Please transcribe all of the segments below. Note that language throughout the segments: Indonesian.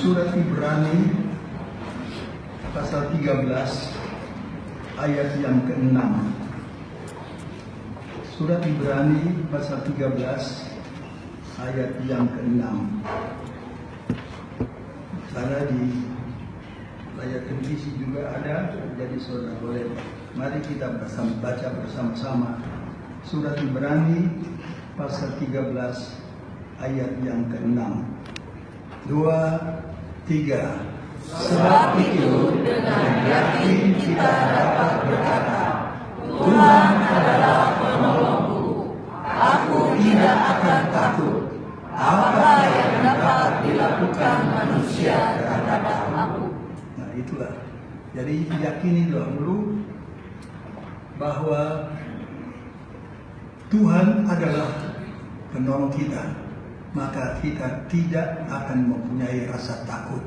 surat Ibrani pasal 13 ayat yang ke-6. Surat Ibrani pasal 13 ayat yang ke-6. Sana di layar televisi juga ada, jadi saudara boleh. Mari kita bersama, baca bersama-sama surat Ibrani pasal 13 ayat yang ke-6. Dua, tiga. Sebab itu dengan yakin kita dapat berkata, Tuhan adalah penolongku. Aku tidak akan takut. Apa yang dapat dilakukan manusia terhadap aku? Nah itulah. Jadi yakini dulu bahwa Tuhan adalah penolong kita, maka kita tidak akan mempunyai rasa takut.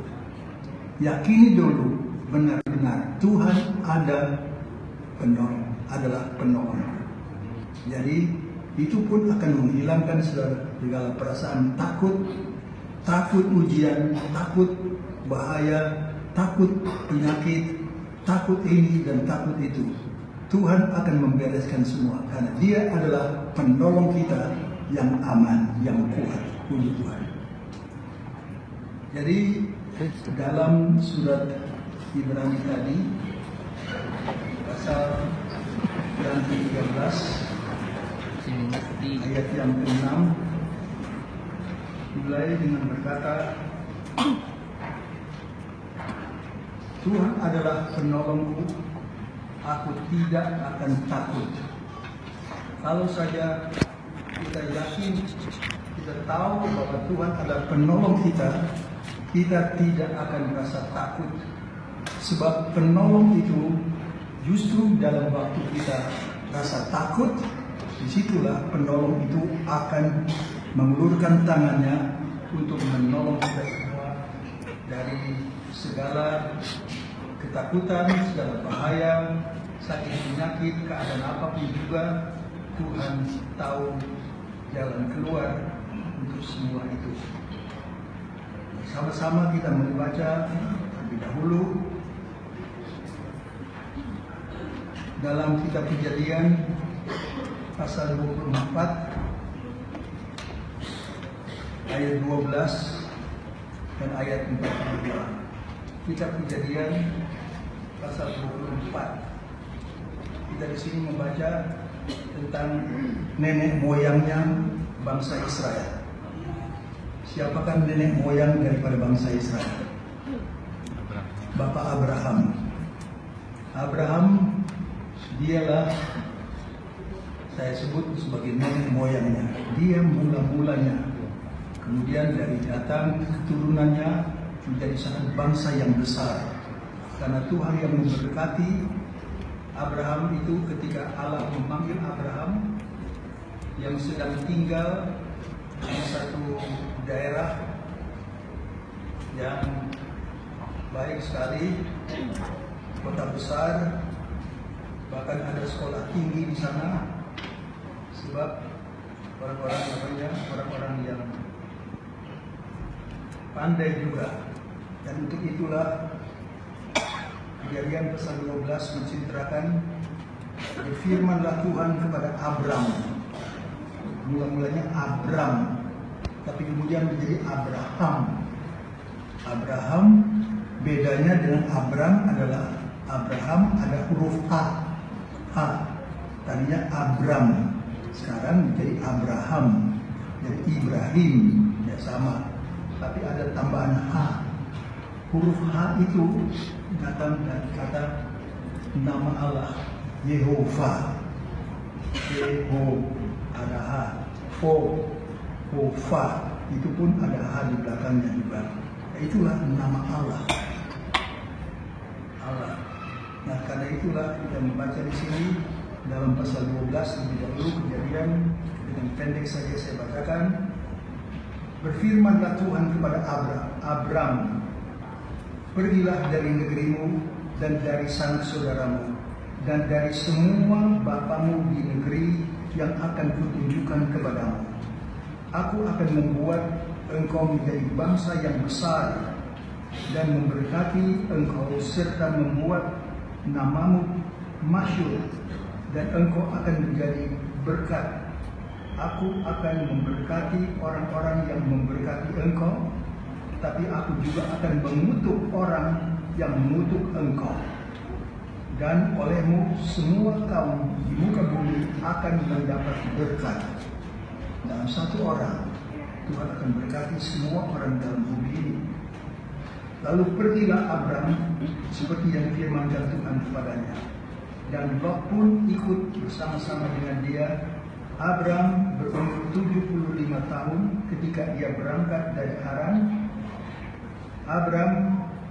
Yakini dulu benar-benar Tuhan ada penolong, adalah penolong. Jadi itu pun akan menghilangkan segala perasaan takut, takut ujian, takut bahaya, takut penyakit, takut ini dan takut itu. Tuhan akan membereskan semua karena Dia adalah penolong kita yang aman, yang kuat. Puji Tuhan. Jadi dalam surat Ibrani tadi pasal yang 13 Sini ngerti. ayat yang ke-6 mulai dengan berkata Tuhan adalah penolongku aku tidak akan takut kalau saja kita yakin kita tahu bahwa Tuhan adalah penolong kita kita tidak akan merasa takut. Sebab penolong itu justru dalam waktu kita rasa takut di situlah penolong itu akan mengulurkan tangannya untuk menolong kita semua dari segala ketakutan, segala bahaya, sakit penyakit, keadaan apa pun juga Tuhan tahu jalan keluar untuk semua itu. Sama-sama kita membaca terlebih dahulu dalam kitab kejadian pasal 24 ayat 12 dan ayat 42. Kitab Kejadian pasal 24. Kita di sini membaca tentang nenek moyangnya bangsa Israel. Siapakah nenek moyang daripada bangsa Israel? Bapak Abraham. Abraham dialah saya sebut sebagai nenek moyangnya. Dia mula-mulanya. Kemudian dari datang keturunannya menjadi satu bangsa yang besar. Karena Tuhan yang memberkati Abraham itu ketika Allah memanggil Abraham yang sedang tinggal di satu daerah yang baik sekali, kota besar, bahkan ada sekolah tinggi di sana, sebab orang-orang namanya orang-orang yang pandai juga dan untuk itulah kejadian pasal 12 menceritakan berfirmanlah Tuhan kepada Abram. Mula-mulanya Abram, tapi kemudian menjadi Abraham. Abraham bedanya dengan Abram adalah Abraham ada huruf A. A. Tadinya Abram, sekarang menjadi Abraham, jadi Ibrahim, ya sama. Tapi ada tambahan H huruf H itu datang dari kata nama Allah Yehova Yeho ada H Ho Hofa itu pun ada H di belakangnya juga. Itulah nama Allah. Allah. Nah karena itulah kita membaca di sini dalam pasal 12 lebih dahulu kejadian dengan pendek saja saya bacakan. Berfirmanlah Tuhan kepada Abram Abram Pergilah dari negerimu dan dari sanak saudaramu dan dari semua bapamu di negeri yang akan kutunjukkan kepadamu. Aku akan membuat engkau menjadi bangsa yang besar dan memberkati engkau serta membuat namamu masyur dan engkau akan menjadi berkat. Aku akan memberkati orang-orang yang memberkati engkau tapi aku juga akan mengutuk orang yang mengutuk engkau. Dan olehmu semua kaum di muka bumi akan mendapat berkat. Dalam satu orang, Tuhan akan berkati semua orang dalam bumi ini. Lalu pergilah Abram seperti yang firmankan Tuhan kepadanya. Dan Lot pun ikut bersama-sama dengan dia. Abram berumur 75 tahun ketika ia berangkat dari Haran Abram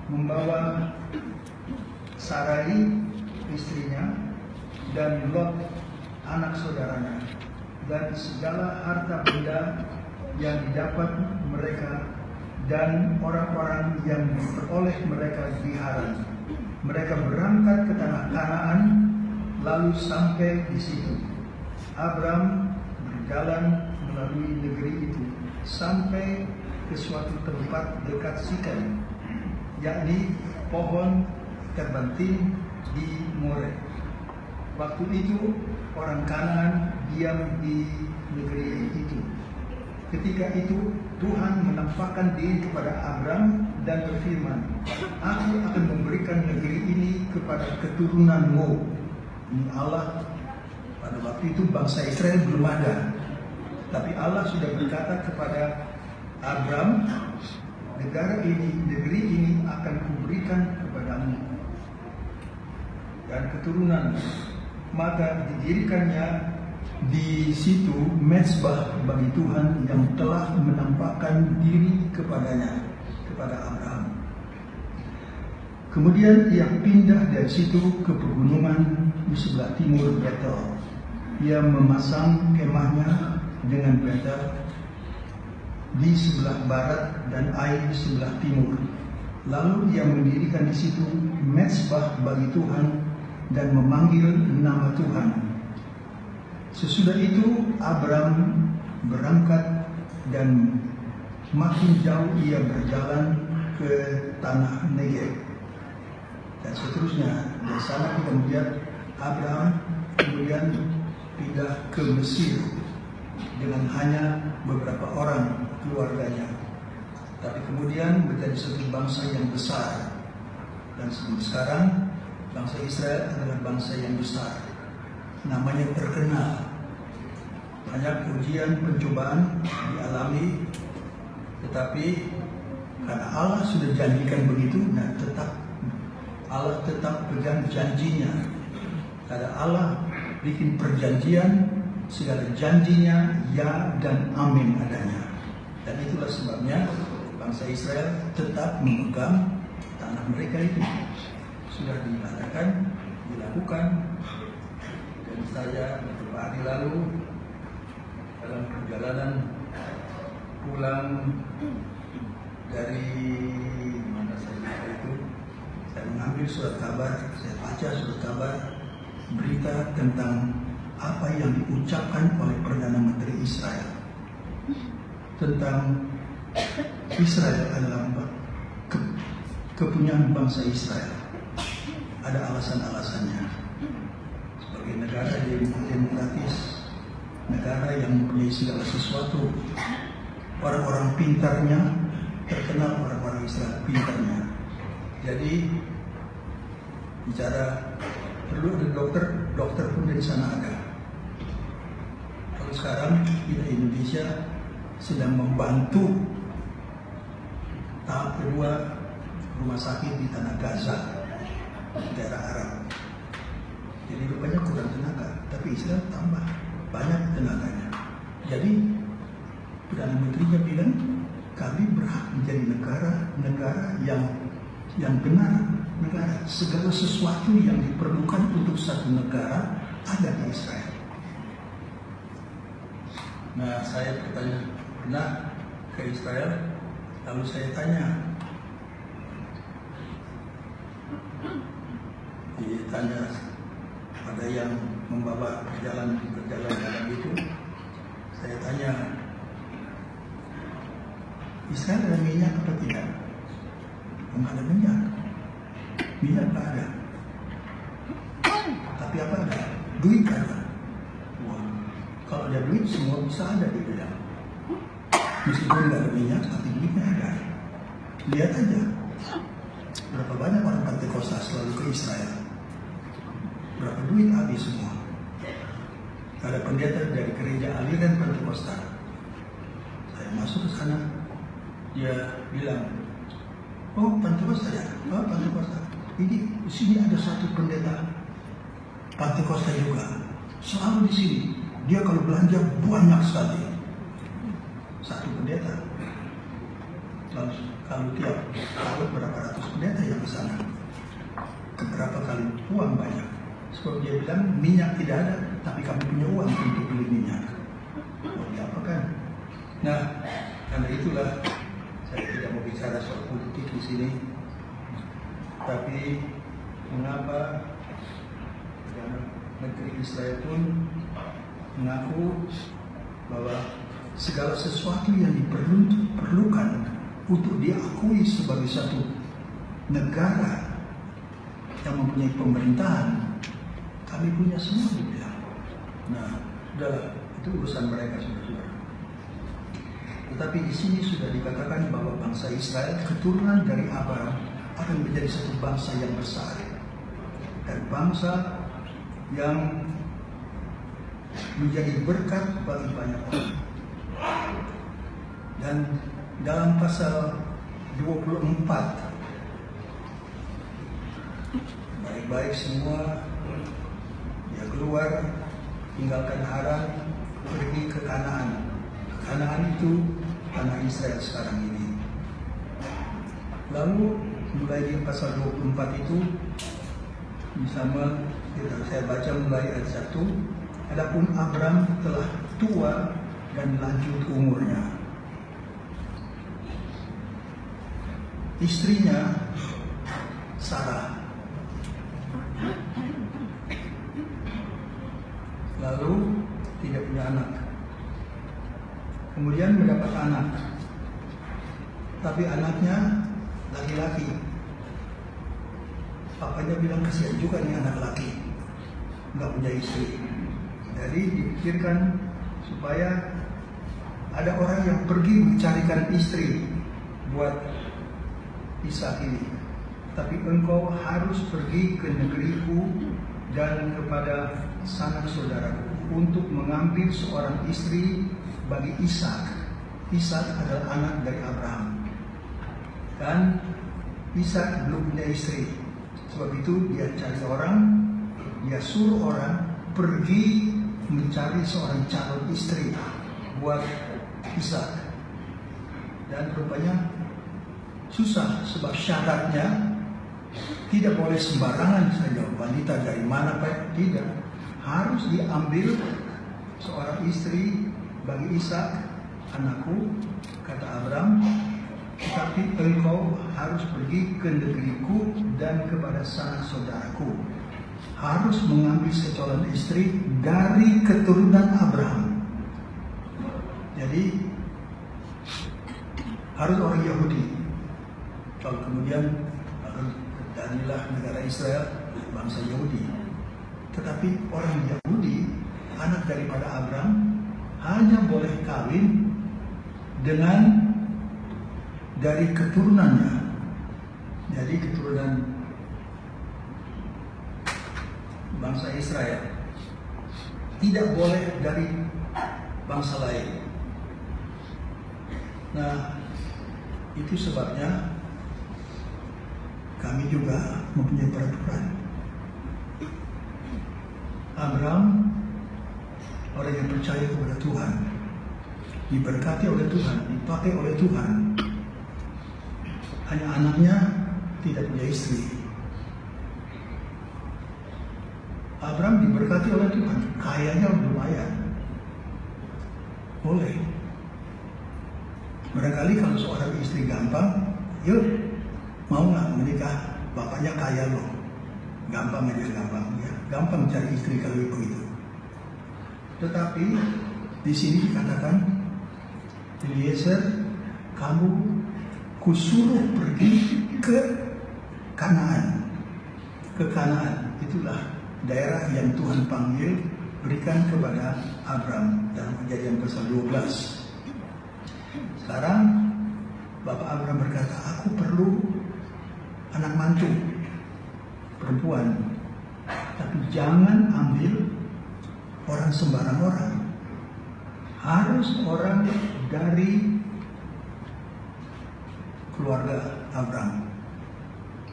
membawa Sarai istrinya dan Lot anak saudaranya dan segala harta benda yang didapat mereka dan orang-orang yang diperoleh mereka di Haran. Mereka berangkat ke tanah Kanaan lalu sampai di situ. Abram berjalan melalui negeri itu sampai ke suatu tempat dekat Sikan, yakni pohon terbanting di More. Waktu itu orang Kanaan diam di negeri itu. Ketika itu Tuhan menampakkan diri kepada Abram dan berfirman, Aku akan memberikan negeri ini kepada keturunanmu. Allah pada waktu itu bangsa Israel belum ada. Tapi Allah sudah berkata kepada Abram, negara ini, negeri ini akan kuberikan kepadamu dan keturunan. Maka didirikannya di situ mezbah bagi Tuhan yang telah menampakkan diri kepadanya, kepada Abraham. Kemudian ia pindah dari situ ke pegunungan di sebelah timur Betel. Ia memasang kemahnya dengan Betel di sebelah barat dan air di sebelah timur. Lalu ia mendirikan di situ mezbah bagi Tuhan dan memanggil nama Tuhan. Sesudah itu Abram berangkat dan makin jauh ia berjalan ke tanah Negev. Dan seterusnya dari sana kita melihat Abraham kemudian pindah ke Mesir dengan hanya beberapa orang keluarganya. Tapi kemudian menjadi satu bangsa yang besar. Dan sebelum sekarang, bangsa Israel adalah bangsa yang besar. Namanya terkenal. Banyak ujian, pencobaan dialami. Tetapi karena Allah sudah janjikan begitu, nah tetap Allah tetap pegang janjinya. Karena Allah bikin perjanjian, segala janjinya ya dan amin adanya. Dan itulah sebabnya bangsa Israel tetap memegang tanah mereka itu. Sudah dinyatakan, dilakukan. Dan saya beberapa hari lalu dalam perjalanan pulang dari mana saya itu, saya mengambil surat kabar, saya baca surat kabar berita tentang apa yang diucapkan oleh Perdana Menteri Israel tentang Israel adalah ke, kepunyaan bangsa Israel. Ada alasan-alasannya. Sebagai negara demokratis, negara yang mempunyai segala sesuatu, orang-orang pintarnya terkenal orang-orang Israel pintarnya. Jadi bicara perlu ada dokter, dokter pun dari sana ada. Kalau sekarang kita Indonesia sedang membantu tahap kedua rumah sakit di tanah Gaza, daerah Arab. Jadi rupanya kurang tenaga, tapi Israel tambah banyak tenaganya. Jadi Perdana Menterinya bilang kami berhak menjadi negara-negara yang yang benar negara segala sesuatu yang diperlukan untuk satu negara ada di Israel. Nah saya bertanya pernah ke Israel lalu saya tanya ditanya ada yang membawa perjalanan perjalanan dalam itu saya tanya Israel ada minyak atau tidak? Enggak ada minyak. Minyak ada. Tapi apa ada? Duit ada. Wah, kalau ada duit semua bisa ada di dalam. Meskipun nggak ada minyak, tapi duitnya ada. Lihat aja. Berapa banyak orang Pentakosta selalu ke Israel. Berapa duit habis semua. Ada pendeta dari gereja aliran Pentakosta. Saya masuk ke sana, dia bilang, oh Pentakosta ya, oh Pentakosta. Ini di sini ada satu pendeta Pentakosta juga, selalu di sini. Dia kalau belanja banyak sekali, satu pendeta. Lalu kalau tiap tahun berapa ratus pendeta yang ke sana, keberapa kali uang banyak. Sebab dia bilang minyak tidak ada, tapi kami punya uang untuk beli minyak. Oh, apa kan? Nah, karena itulah saya tidak mau bicara soal politik di sini, tapi mengapa Menteri Israel pun mengaku bahwa segala sesuatu yang diperlukan untuk diakui sebagai satu negara yang mempunyai pemerintahan, kami punya semua di bilang. Nah, udahlah, itu urusan mereka saudara-saudara. Tetapi di sini sudah dikatakan bahwa bangsa Israel keturunan dari Abraham akan menjadi satu bangsa yang besar dan bangsa yang menjadi berkat bagi banyak orang. Dan dalam pasal 24 baik-baik semua dia keluar tinggalkan Haran pergi ke Kanaan. Kanaan itu tanah Israel sekarang ini. Lalu mulai di pasal 24 itu bersama kita saya baca mulai ayat 1 adapun Abram telah tua dan lanjut umurnya istrinya Sarah lalu tidak punya anak. Kemudian mendapat anak. Tapi anaknya laki-laki. Papanya bilang kasihan juga nih anak laki. Nggak punya istri. Jadi dipikirkan supaya ada orang yang pergi mencarikan istri buat Ishak ini. Tapi engkau harus pergi ke negeriku dan kepada sanak saudaraku untuk mengambil seorang istri bagi Ishak. Ishak adalah anak dari Abraham. Dan Ishak belum punya istri. Sebab itu dia cari orang, dia suruh orang pergi mencari seorang calon istri buat Ishak. Dan rupanya susah sebab syaratnya tidak boleh sembarangan saja wanita dari mana pak? Tidak. Harus diambil seorang istri bagi Ishak anakku kata Abraham tetapi engkau harus pergi ke negeriku dan kepada sanak saudaraku. Harus mengambil seorang istri dari keturunan Abraham jadi harus orang Yahudi. Kalau kemudian inilah negara Israel bangsa Yahudi. Tetapi orang Yahudi, anak daripada Abraham, hanya boleh kawin dengan dari keturunannya. Jadi keturunan bangsa Israel. Tidak boleh dari bangsa lain. Nah, itu sebabnya kami juga mempunyai peraturan. Abraham orang yang percaya kepada Tuhan, diberkati oleh Tuhan, dipakai oleh Tuhan. Hanya anaknya tidak punya istri. Abraham diberkati oleh Tuhan, kayanya lumayan. Boleh. Barangkali kalau seorang istri gampang, yuk mau nggak menikah? Bapaknya kaya loh. Gampang aja gampang. Ya gampang cari istri kalau begitu. Tetapi di sini dikatakan Eliezer kamu kusuruh pergi ke Kanaan. Ke Kanaan. Itulah daerah yang Tuhan panggil berikan kepada Abram dalam kejadian pasal 12 sekarang Bapak Abraham berkata, aku perlu anak mantu perempuan. Tapi jangan ambil orang sembarang orang. Harus orang dari keluarga Abraham.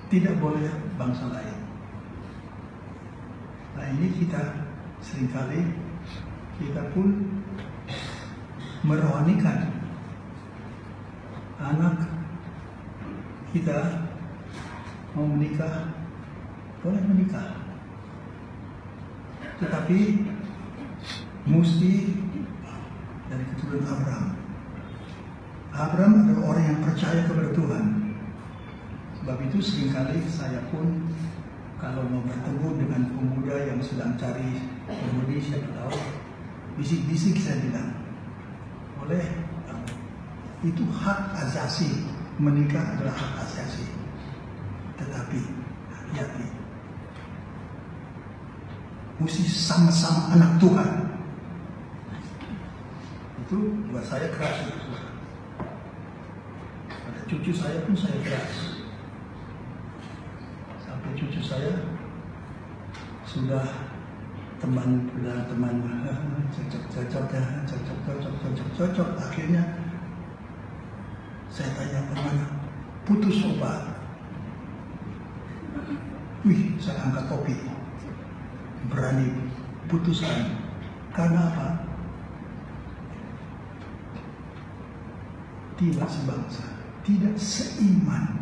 Tidak boleh bangsa lain. Nah ini kita sering kali kita pun merohanikan anak kita mau menikah, boleh menikah. Tetapi mesti dari keturunan Abraham. Abraham adalah orang yang percaya kepada Tuhan. Sebab itu sering kali saya pun kalau mau bertemu dengan pemuda yang sedang cari penghuni siapa tahu, bisik-bisik saya bilang, boleh itu hak asasi menikah adalah hak asasi tetapi hati-hati. Mesti sama-sama anak Tuhan. Itu buat saya keras. Ada cucu saya pun saya keras. Sampai cucu saya sudah teman sudah teman cocok cocok ya cocok cocok cocok cocok akhirnya saya tanya ke mana putus obat Wih, saya angkat topi. Berani putuskan. Karena apa? Tidak sebangsa, tidak seiman.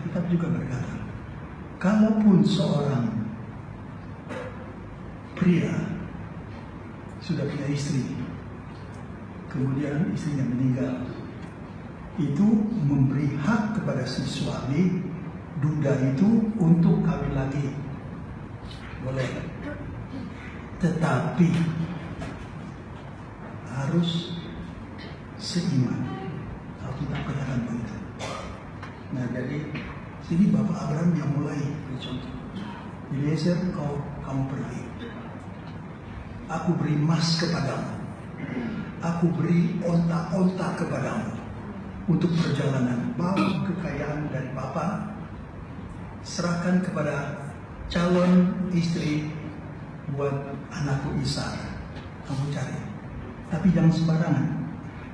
Kita juga berkata, kalaupun seorang pria sudah punya istri, kemudian istrinya meninggal, itu memberi hak kepada si suami duda itu untuk kawin lagi. Boleh. Tetapi harus seiman. kita katakan begitu. Nah jadi sini Bapak Abraham yang mulai contoh. Eliezer kau kamu pergi. aku beri emas kepadamu. Aku beri onta-onta kepadamu untuk perjalanan. Bawa kekayaan dari Papa, serahkan kepada calon istri buat anakku Isa. Kamu cari. Tapi jangan sembarangan.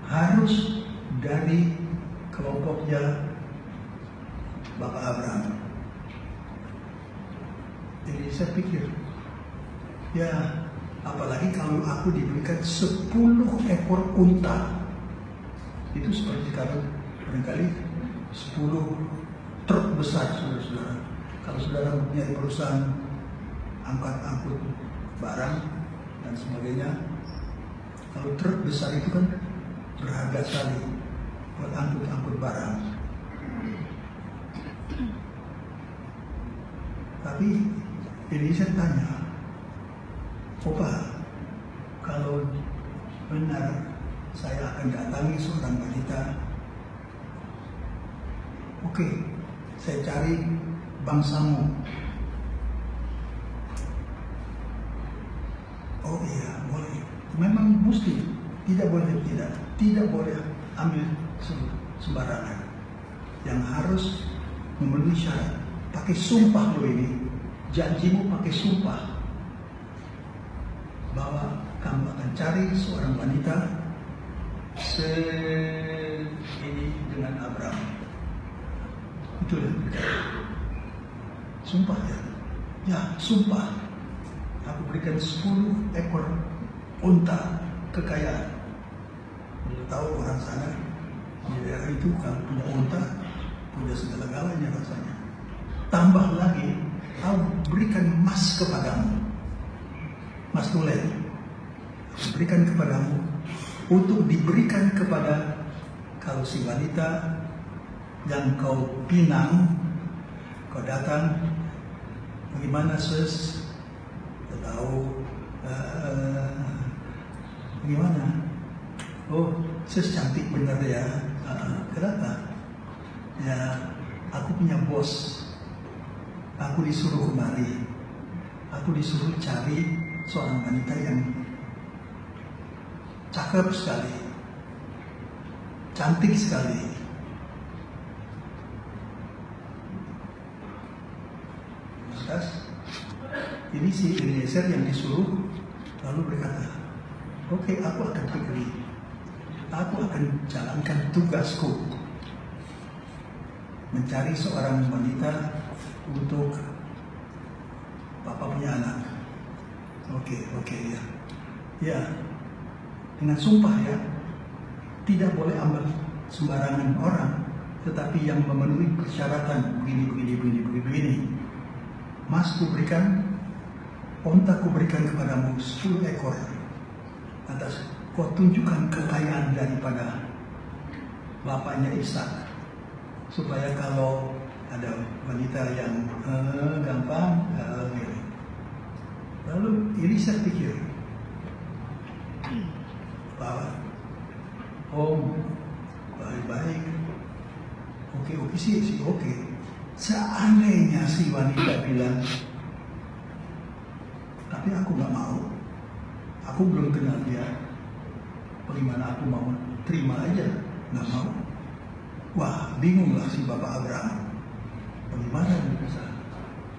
Harus dari kelompoknya Bapak Abraham. Jadi saya pikir, ya apalagi kalau aku diberikan 10 ekor unta. Itu seperti kalau barangkali 10 truk besar saudara-saudara. Kalau saudara punya perusahaan angkat-angkut barang dan sebagainya, kalau truk besar itu kan berharga sekali buat angkut-angkut barang. Tapi ini saya tanya, Opa, kalau benar saya akan datangi seorang wanita, oke, saya cari bangsamu. Oh iya, boleh. Memang mesti, tidak boleh tidak, tidak boleh ambil sembarangan. Yang harus memenuhi syarat, pakai sumpah lo ini, janjimu pakai sumpah bahwa kamu akan cari seorang wanita se ini dengan Abraham. Itu yang Sumpah ya. Ya, sumpah. Aku berikan 10 ekor unta kekayaan. Dia tahu orang sana di daerah itu kalau punya unta punya segala-galanya rasanya. Tambah lagi, aku berikan emas kepadamu. Mas tulen, berikan kepadamu untuk diberikan kepada kalau si wanita yang kau pinang, kau datang, bagaimana sus? Kau tahu, uh, bagaimana? Oh, sus cantik benar ya. Uh, kenapa? Ya, aku punya bos. Aku disuruh kemari. Aku disuruh cari seorang wanita yang cakep sekali, cantik sekali. Ini si Eliezer yang disuruh lalu berkata, oke okay, aku akan pergi, aku akan jalankan tugasku mencari seorang wanita untuk Bapak punya anak. Oke, okay, oke okay, ya. Ya, dengan sumpah ya, tidak boleh ambil sembarangan orang, tetapi yang memenuhi persyaratan begini, begini, begini, begini, begini. Mas ku berikan, onta ku berikan kepadamu 10 ekor. Atas kau tunjukkan kekayaan daripada bapaknya Ishak supaya kalau ada wanita yang eh, gampang eh, lalu saya pikir bahwa om baik-baik oke oke sih sih oke seandainya si wanita bilang tapi aku nggak mau aku belum kenal dia bagaimana aku mau terima aja nggak mau Wah, bingunglah si Bapak Abraham. Bagaimana bisa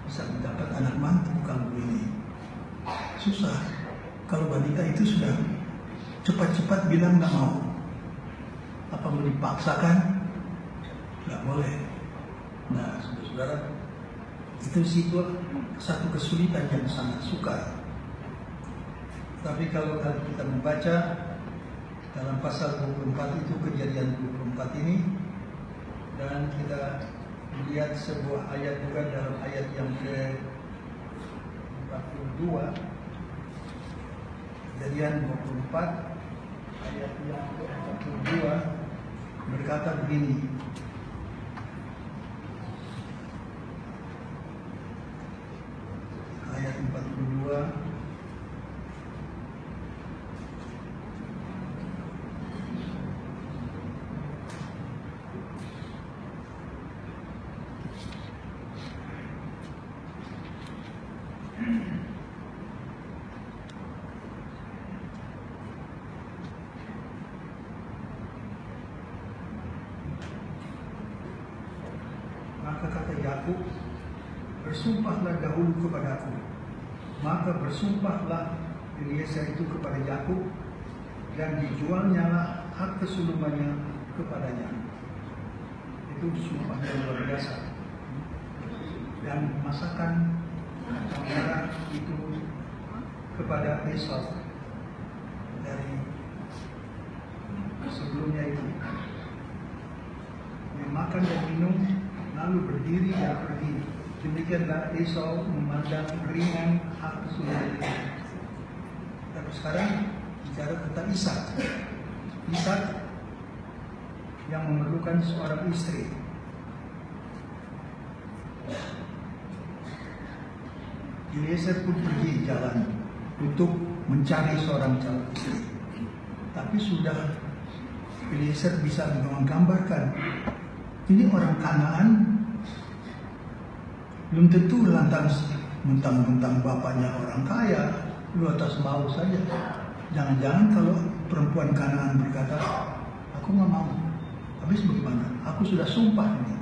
bisa mendapat anak mantu kalau ini? Susah. Kalau wanita itu sudah cepat-cepat bilang nggak mau. Apa mau dipaksakan? Nggak boleh. Nah, saudara-saudara, itu sih satu kesulitan yang sangat sukar. Tapi kalau kita membaca dalam pasal 24 itu kejadian 24 ini dan kita lihat sebuah ayat juga dalam ayat yang ke 42 kejadian 24 ayat yang ke 42 berkata begini. Ayat 42 41 Yakub, bersumpahlah dahulu kepadaku. Maka bersumpahlah Eliezer itu kepada Yakub dan dijualnya lah hak kesulungannya kepadanya. Itu sumpah yang luar biasa. Dan masakan kacang itu kepada Esau dari sebelumnya itu. Dia makan dan minum, lalu berdiri dan pergi. Demikianlah Esau memandang ringan hak itu. Tapi sekarang bicara tentang Ishak. Ishak yang memerlukan seorang istri. Eliezer pun pergi jalan untuk mencari seorang calon istri. Tapi sudah Eliezer bisa menggambarkan ini orang Kanaan belum tentu lantas mentang-mentang bapaknya orang kaya, lu atas mau saja. Jangan-jangan kalau perempuan Kanaan berkata, aku nggak mau. Habis bagaimana? Aku sudah sumpah ini.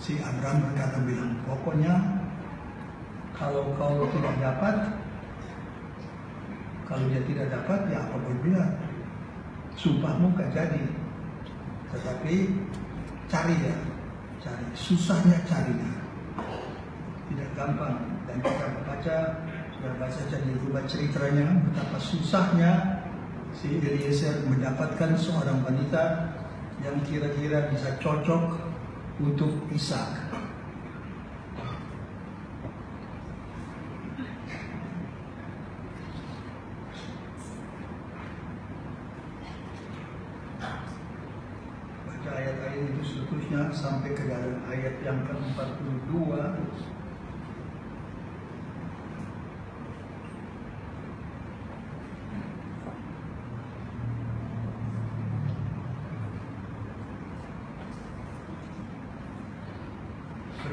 Si Abraham berkata bilang, pokoknya kalau kau tidak dapat, kalau dia tidak dapat, ya apa boleh Sumpahmu gak jadi. Tetapi cari ya, cari. Susahnya cari. Tidak gampang. Dan kita baca, sudah baca jadi rubah ceritanya, betapa susahnya si Eliezer mendapatkan seorang wanita yang kira-kira bisa cocok untuk Ishak. Baca ayat-ayat itu seterusnya sampai ke dalam ayat yang ke-42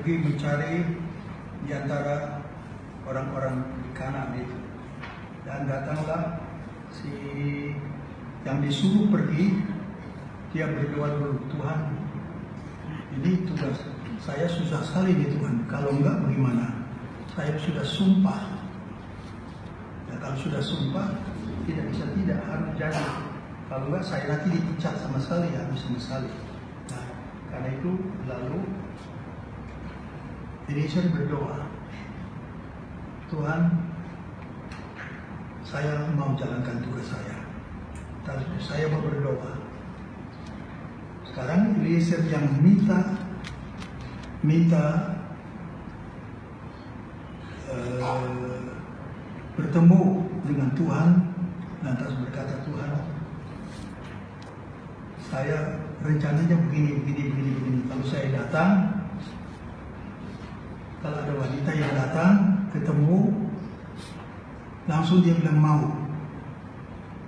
pergi mencari di antara orang-orang di kanan itu. Dan datanglah si yang disuruh pergi, dia berdoa dulu, Tuhan, ini tugas saya susah sekali nih Tuhan. Kalau enggak bagaimana? Saya sudah sumpah. Ya, kalau sudah sumpah, tidak bisa tidak harus jadi. Kalau enggak saya nanti dipecat sama sekali, habis sama sekali. Nah, karena itu lalu Eliezer berdoa, Tuhan, saya mau jalankan tugas saya. Dan saya mau berdoa. Sekarang Eliezer yang minta, minta uh, bertemu dengan Tuhan, lantas berkata Tuhan, saya rencananya begini, begini, begini, begini. Kalau saya datang, kalau ada wanita yang datang ketemu langsung dia bilang mau.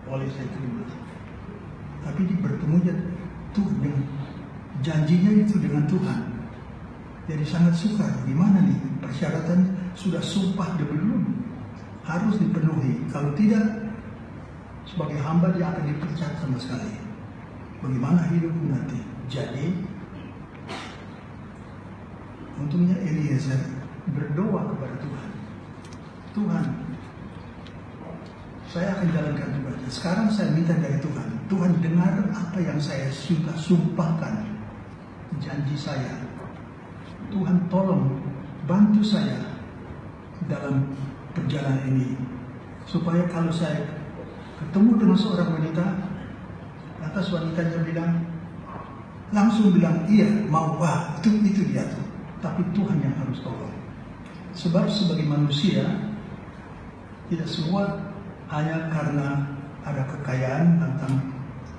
Boleh saya terima. Tapi dia bertemunya tuh dengan janjinya itu dengan Tuhan. Jadi sangat sukar gimana nih? Persyaratan sudah sumpah dia belum? Harus dipenuhi. Kalau tidak sebagai hamba dia akan dipecat sama sekali. Bagaimana hidup nanti? Jadi Untungnya Eliezer berdoa kepada Tuhan. Tuhan, saya akan jalankan tugasnya. Sekarang saya minta dari Tuhan. Tuhan dengar apa yang saya sudah sumpahkan. Janji saya. Tuhan tolong bantu saya dalam perjalanan ini. Supaya kalau saya ketemu dengan seorang wanita, atas wanitanya bilang, langsung bilang, iya mau, wah itu, itu dia tuh tapi Tuhan yang harus tolong. Sebab sebagai manusia tidak semua hanya karena ada kekayaan tentang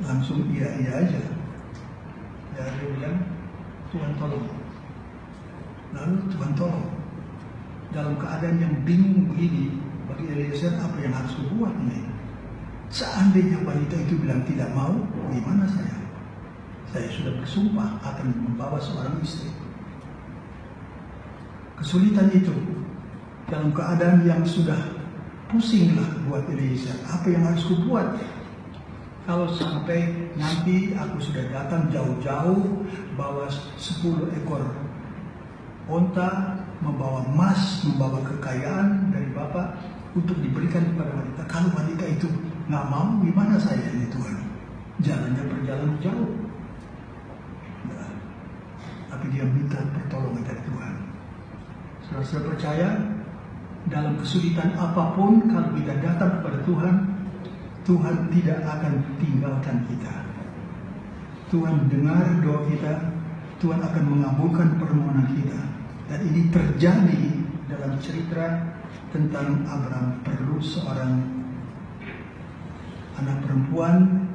langsung iya iya aja. Dan dia Tuhan tolong. Lalu Tuhan tolong. Dalam keadaan yang bingung begini, bagi Eliezer apa yang harus dibuat nih? Seandainya wanita itu bilang tidak mau, gimana saya? Saya sudah bersumpah akan membawa seorang istri kesulitan itu dalam keadaan yang sudah pusinglah buat Eliezer. Apa yang harus kubuat? Kalau sampai nanti aku sudah datang jauh-jauh bawa 10 ekor onta, membawa emas, membawa kekayaan dari Bapak untuk diberikan kepada wanita. Kalau wanita itu nggak mau, gimana saya ini Tuhan? Jalannya perjalanan jauh. Nah, tapi dia minta pertolongan dari Tuhan. Saudara percaya dalam kesulitan apa pun kalau kita datang kepada Tuhan, Tuhan tidak akan tinggalkan kita. Tuhan dengar doa kita, Tuhan akan mengabulkan permohonan kita. Dan ini terjadi dalam cerita tentang Abraham perlu seorang anak perempuan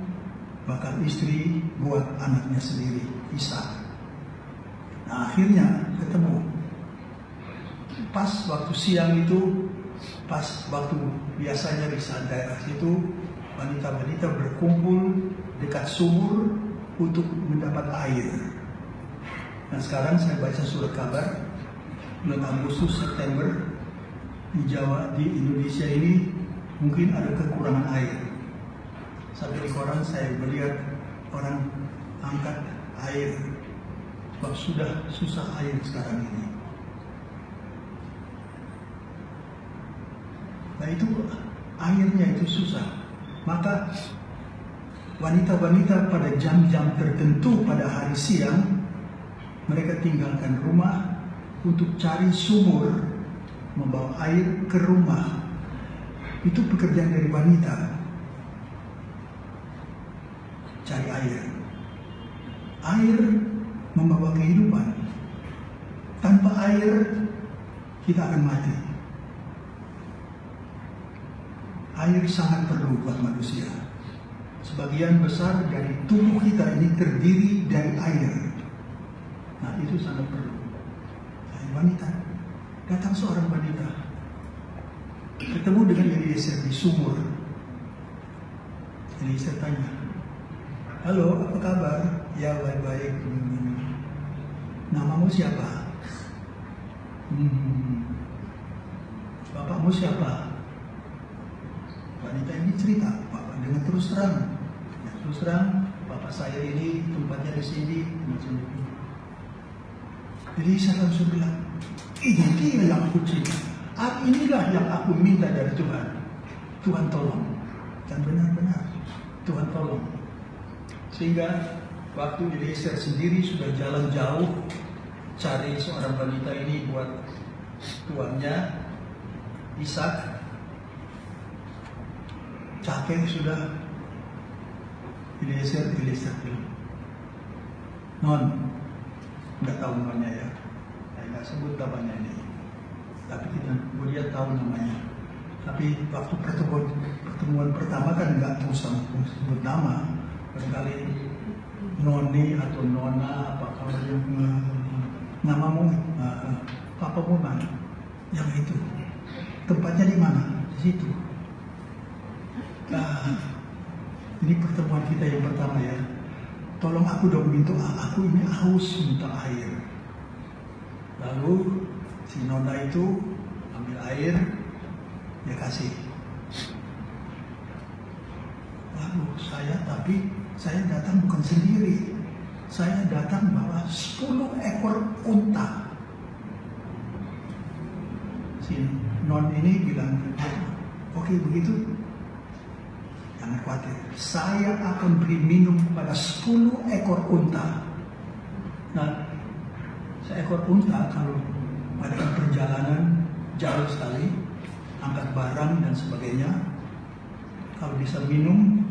bakal istri buat anaknya sendiri, Ishak. Nah, akhirnya ketemu. Pas waktu siang itu, pas waktu biasanya di daerah situ, wanita-wanita berkumpul dekat sumur untuk mendapat air. Nah sekarang saya baca surat kabar bulan Agustus September di Jawa di Indonesia ini mungkin ada kekurangan air. Sampai di koran saya melihat orang angkat air sebab sudah susah air sekarang ini. Nah itu airnya itu susah. Maka wanita-wanita pada jam-jam tertentu pada hari siang mereka tinggalkan rumah untuk cari sumur membawa air ke rumah. Itu pekerjaan dari wanita. Cari air. Air membawa kehidupan. Tanpa air kita akan mati. Air sangat perlu buat manusia. Sebagian besar dari tubuh kita ini terdiri dari air. Nah itu sangat perlu. Dari wanita. Datang seorang wanita. Ketemu dengan Eliezer di sumur. Eliezer tanya. Halo, apa kabar? Ya baik-baik. Namamu siapa? Hmm. Bapakmu siapa? Wanita ini cerita, Bapak dengan terus terang. Ya, terus terang, Bapak saya ini tempatnya di sini, macam itu. Jadi saya langsung bilang, ini yang aku cinta. Ah, inilah yang aku minta dari Tuhan. Tuhan tolong. Dan benar-benar Tuhan tolong. Sehingga waktu Eliezer sendiri sudah jalan jauh cari seorang wanita ini buat tuannya Ishak capek sudah. Eliezer Eliezer bilang non nggak tahu namanya ya. Saya nggak sebut namanya ini. Tapi kita dia tahu namanya. Tapi waktu pertemuan pertemuan pertama kan nggak usah sebut nama. Barangkali noni atau nona apa kalau uh, namamu uh, papamu mana yang itu. Tempatnya di mana? Di situ Nah, ini pertemuan kita yang pertama ya. Tolong aku dong minta, aku ini haus minta air. Lalu si Nona itu ambil air, dia kasih. Lalu saya tapi saya datang bukan sendiri. Saya datang bawa 10 ekor unta. Si Non ini bilang, oke begitu, Jangan khawatir, saya akan beri minum kepada 10 ekor unta. Nah, seekor unta kalau pada perjalanan jauh sekali, angkat barang dan sebagainya, kalau bisa minum,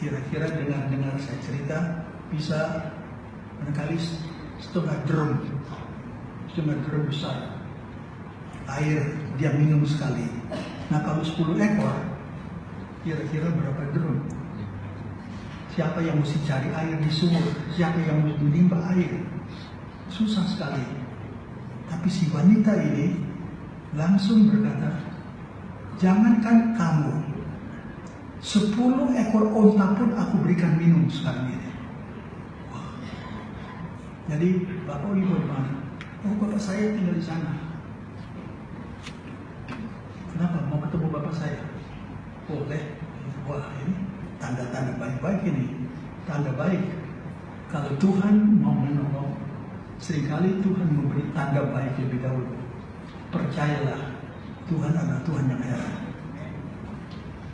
kira-kira dengar-dengar saya cerita, bisa barangkali setengah drum, setengah drum besar air dia minum sekali. Nah kalau 10 ekor, kira-kira berapa drum? Siapa yang mesti cari air di sumur? Siapa yang mesti menimba air? Susah sekali. Tapi si wanita ini langsung berkata, jangankan kamu, sepuluh ekor onta pun aku berikan minum sekarang ini. Jadi bapak di mana? Oh bapak saya tinggal di sana. Kenapa? Mau ketemu bapak saya? Boleh wah ini tanda-tanda baik-baik ini tanda baik kalau Tuhan mau menolong Seringkali Tuhan memberi tanda baik lebih dahulu. Percayalah, Tuhan adalah Tuhan yang heran.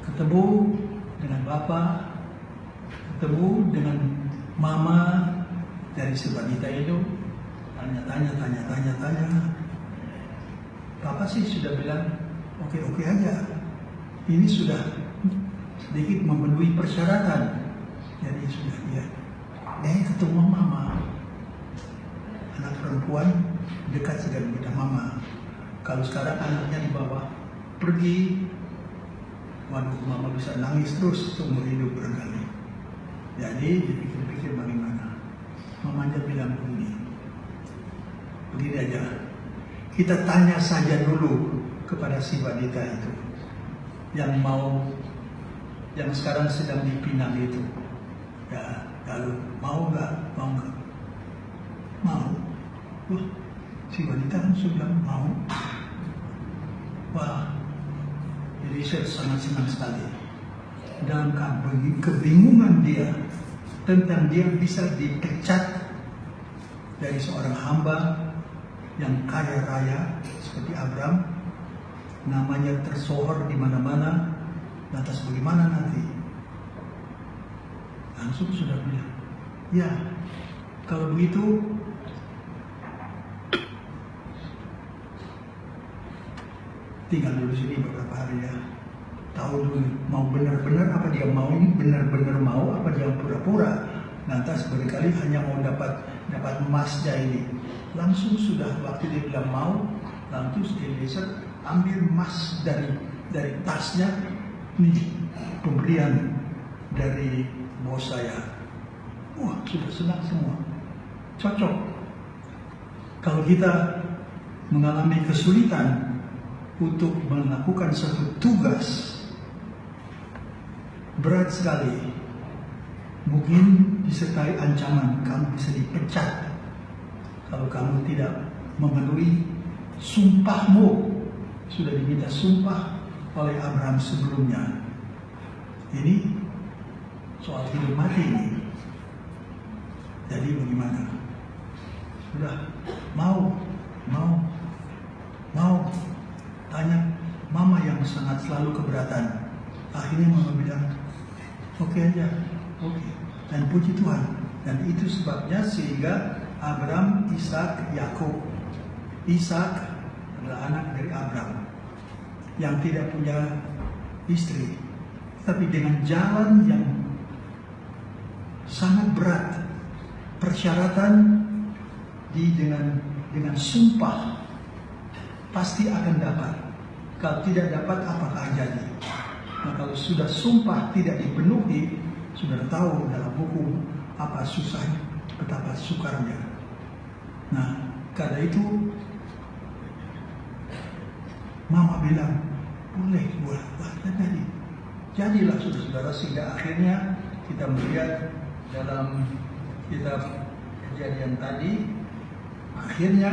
Ketemu dengan Bapak, ketemu dengan Mama dari Sebanita itu, tanya-tanya, tanya-tanya, tanya. Papa sih sudah bilang, oke-oke aja. Ini sudah sedikit memenuhi persyaratan. Jadi sudah dia. Eh ketemu mama. Anak perempuan dekat sekali dengan mama. Kalau sekarang anaknya di bawah pergi, waduh mama bisa nangis terus seumur hidup barangkali. Jadi dipikir-pikir bagaimana. Mamanya bilang begini, begini aja. Kita tanya saja dulu kepada si wanita itu yang mau yang sekarang sedang dipinang itu. Ya lalu mau nggak? Mau nggak? Mau. Wah si wanita kan sudah mau. Wah jadi saya sangat senang sekali. Dalam kebingungan dia tentang dia bisa dipecat dari seorang hamba yang kaya raya seperti Abraham namanya tersohor di mana-mana lantas bagaimana nanti? Langsung sudah bilang ya kalau begitu tinggal dulu sini beberapa hari ya. Tahu dulu mau benar-benar apa dia mau ini benar-benar mau apa dia pura-pura. Lantas berkali hanya mau dapat dapat emasnya ini. Langsung sudah waktu dia bilang mau langsung Eliezer ambil emas dari dari tasnya ini pemberian dari bos saya. Wah sudah senang semua. Cocok. Kalau kita mengalami kesulitan untuk melakukan satu tugas berat sekali. Mungkin disertai ancaman kamu bisa dipecat. Kalau kamu tidak memenuhi sumpahmu sudah diminta sumpah oleh Abraham sebelumnya. Ini soal hidup mati ini. Jadi bagaimana? Sudah mau mau mau. Tanya mama yang sangat selalu keberatan. Akhirnya mama bilang oke okay aja oke. Okay. dan puji Tuhan. Dan itu sebabnya sehingga Abraham, Ishak, Yakub. Ishak adalah anak dari Abraham yang tidak punya istri, tapi dengan jalan yang sangat berat, persyaratan di dengan dengan sumpah pasti akan dapat. Kalau tidak dapat apakah jadi? Nah kalau sudah sumpah tidak dipenuhi, sudah tahu dalam hukum apa susahnya, betapa sukarnya. Nah, karena itu Mama bilang, boleh buat, buat jadi. Jadilah saudara-saudara sehingga akhirnya kita melihat dalam kitab kejadian tadi, akhirnya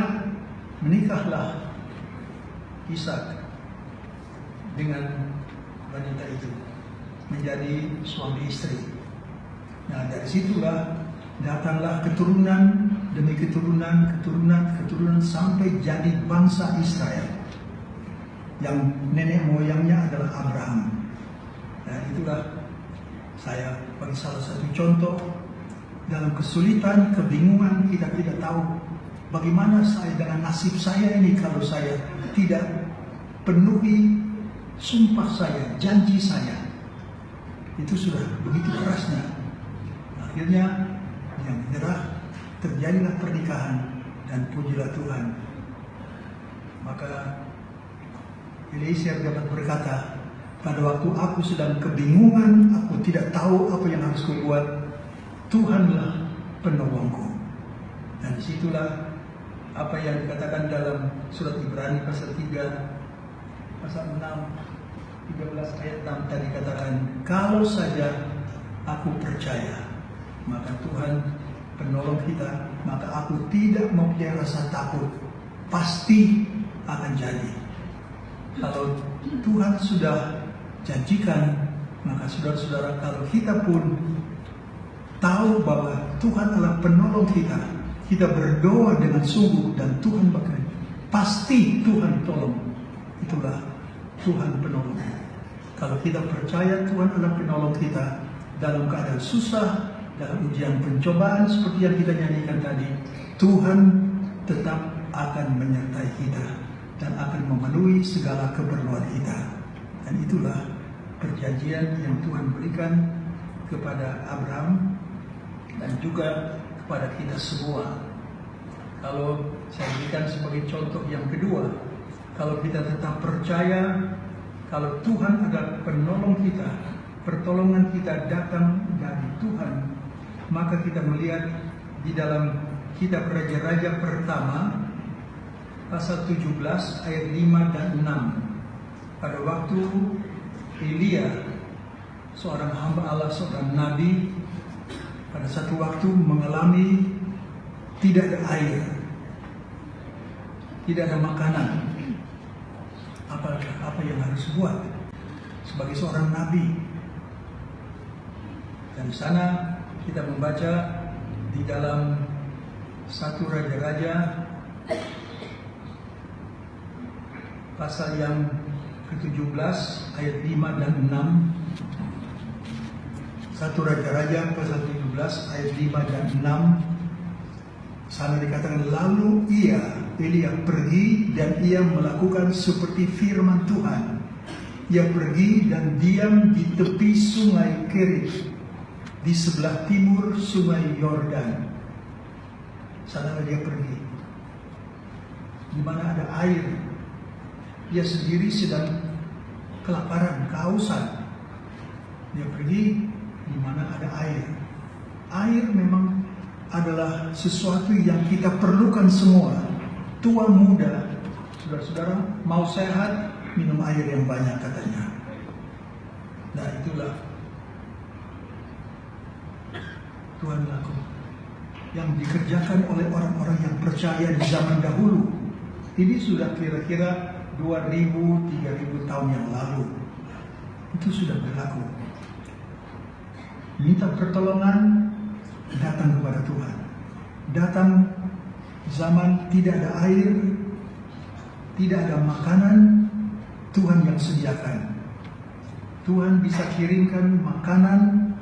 menikahlah Ishak dengan wanita itu menjadi suami istri. Nah dari situlah datanglah keturunan demi keturunan, keturunan, keturunan sampai jadi bangsa Israel. Yang nenek moyangnya adalah Abraham. Dan itulah saya bagi salah satu contoh dalam kesulitan, kebingungan kita tidak tahu bagaimana saya dengan nasib saya ini kalau saya tidak penuhi sumpah saya, janji saya. Itu sudah begitu kerasnya. Akhirnya yang menyerah terjadilah pernikahan dan pujilah Tuhan. Maka Eliezer dapat berkata, pada waktu aku sedang kebingungan, aku tidak tahu apa yang harus kubuat, Tuhanlah penolongku. Dan di situlah apa yang dikatakan dalam surat Ibrani pasal 3, pasal 6, 13 ayat 6 tadi katakan, kalau saja aku percaya, maka Tuhan penolong kita, maka aku tidak mempunyai rasa takut. Pasti akan jadi. Kalau Tuhan sudah janjikan, maka saudara-saudara, kalau kita pun tahu bahwa Tuhan adalah penolong kita, kita berdoa dengan sungguh dan Tuhan bekerja, pasti Tuhan tolong. Itulah Tuhan penolong. Kalau kita percaya Tuhan adalah penolong kita dalam keadaan susah, dalam ujian pencobaan seperti yang kita nyanyikan tadi, Tuhan tetap akan menyertai kita dan akan memenuhi segala keperluan kita. Dan itulah perjanjian yang Tuhan berikan kepada Abraham dan juga kepada kita semua. Kalau saya berikan sebagai contoh yang kedua, kalau kita tetap percaya kalau Tuhan adalah penolong kita, pertolongan kita datang dari Tuhan, maka kita melihat di dalam kitab Raja-Raja pertama pasal 17 ayat 5 dan 6. Pada waktu Elia seorang hamba Allah, seorang nabi pada satu waktu mengalami tidak ada air, tidak ada makanan. Apa apa yang harus buat sebagai seorang nabi? Dan di sana kita membaca di dalam satu raja-raja pasal yang ke-17 ayat 5 dan 6 satu raja-raja pasal 17 ayat 5 dan 6 sana dikatakan lalu ia Elia pergi dan ia melakukan seperti firman Tuhan. Ia pergi dan diam di tepi sungai Kerit di sebelah timur sungai Yordan. Sana dia pergi. Di mana ada air dia sendiri sedang kelaparan, kehausan. Dia pergi di mana ada air. Air memang adalah sesuatu yang kita perlukan semua. Tua muda, saudara-saudara, mau sehat, minum air yang banyak katanya. Nah itulah Tuhan laku yang dikerjakan oleh orang-orang yang percaya di zaman dahulu. Ini sudah kira-kira 2000, 3000 tahun yang lalu. Itu sudah berlaku. Minta pertolongan datang kepada Tuhan. Datang zaman tidak ada air, tidak ada makanan, Tuhan yang sediakan. Tuhan bisa kirimkan makanan